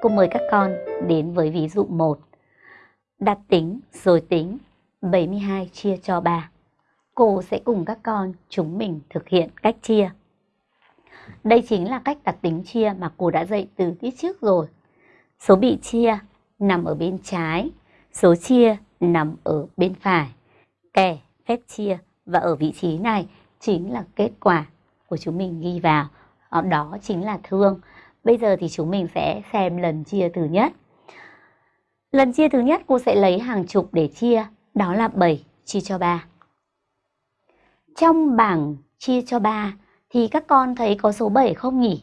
cô mời các con đến với ví dụ 1. Đặt tính rồi tính 72 chia cho 3. Cô sẽ cùng các con chúng mình thực hiện cách chia. Đây chính là cách đặt tính chia mà cô đã dạy từ tiết trước rồi. Số bị chia nằm ở bên trái, số chia nằm ở bên phải. Kẻ phép chia và ở vị trí này chính là kết quả của chúng mình ghi vào. Đó chính là thương. Bây giờ thì chúng mình sẽ xem lần chia thứ nhất. Lần chia thứ nhất cô sẽ lấy hàng chục để chia, đó là 7 chia cho 3. Trong bảng chia cho 3 thì các con thấy có số 7 không nhỉ?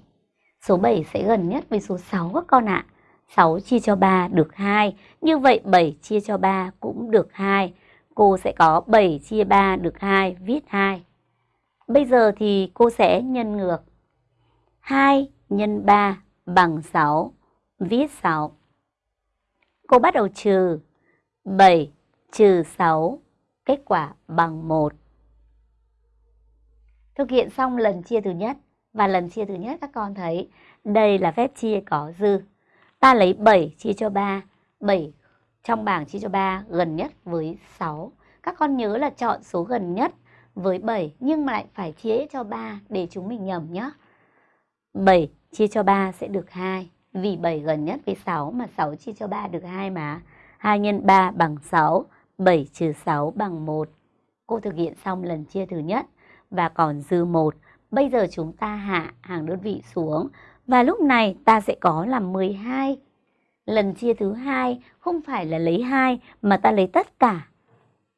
Số 7 sẽ gần nhất với số 6 các con ạ. À. 6 chia cho 3 được 2, như vậy 7 chia cho 3 cũng được 2. Cô sẽ có 7 chia 3 được 2, viết 2. Bây giờ thì cô sẽ nhân ngược. 2 nhân 3 bằng 6, viết 6. Cô bắt đầu trừ 7 trừ 6, kết quả bằng 1. Thực hiện xong lần chia thứ nhất và lần chia thứ nhất các con thấy đây là phép chia có dư. Ta lấy 7 chia cho 3, 7 trong bảng chia cho 3 gần nhất với 6. Các con nhớ là chọn số gần nhất với 7 nhưng mà lại phải chia cho 3 để chúng mình nhầm nhé. 7 chia cho 3 sẽ được 2 vì 7 gần nhất với 6 mà 6 chia cho 3 được 2 mà. 2 x 3 bằng 6, 7 trừ 6 bằng 1. Cô thực hiện xong lần chia thứ nhất và còn dư 1. Bây giờ chúng ta hạ hàng đơn vị xuống và lúc này ta sẽ có là 12. Lần chia thứ hai không phải là lấy 2 mà ta lấy tất cả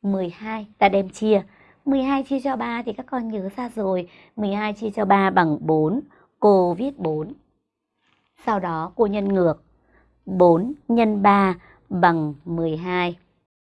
12 ta đem chia. 12 chia cho 3 thì các con nhớ ra rồi. 12 chia cho 3 bằng 4. Cô viết 4. Sau đó cô nhân ngược. 4 x 3 bằng 12.